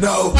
No,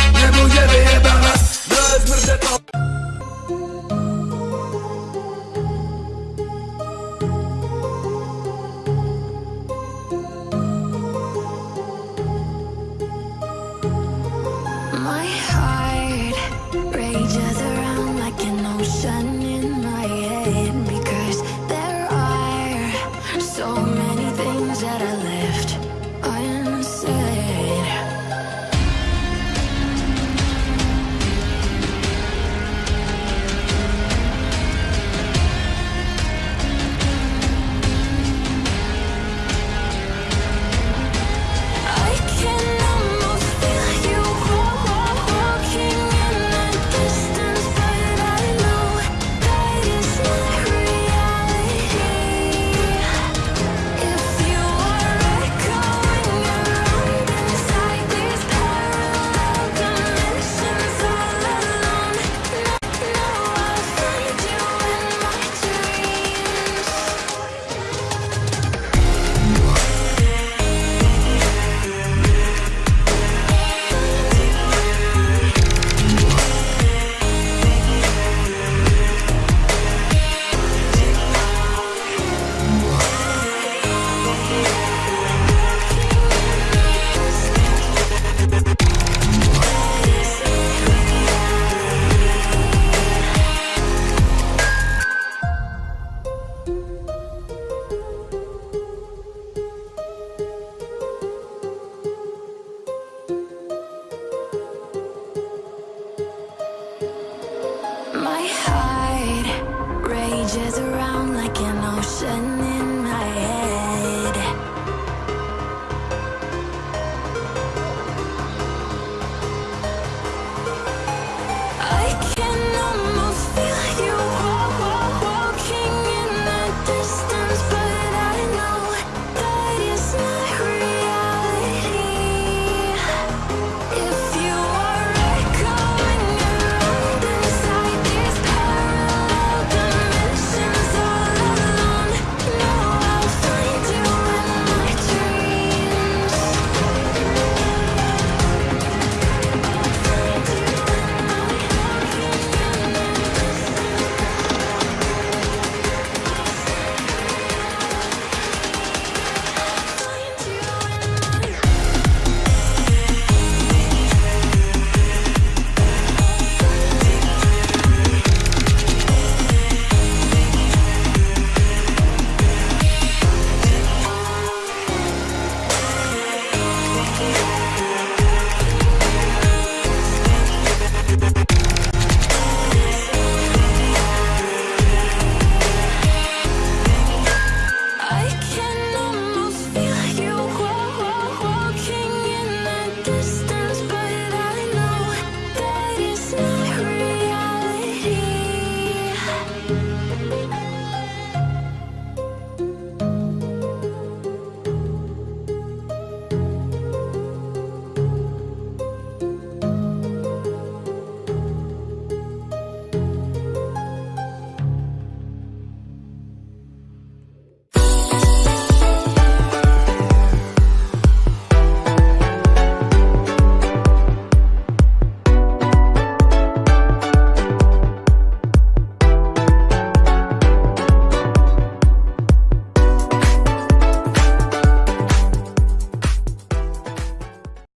Heart around like an ocean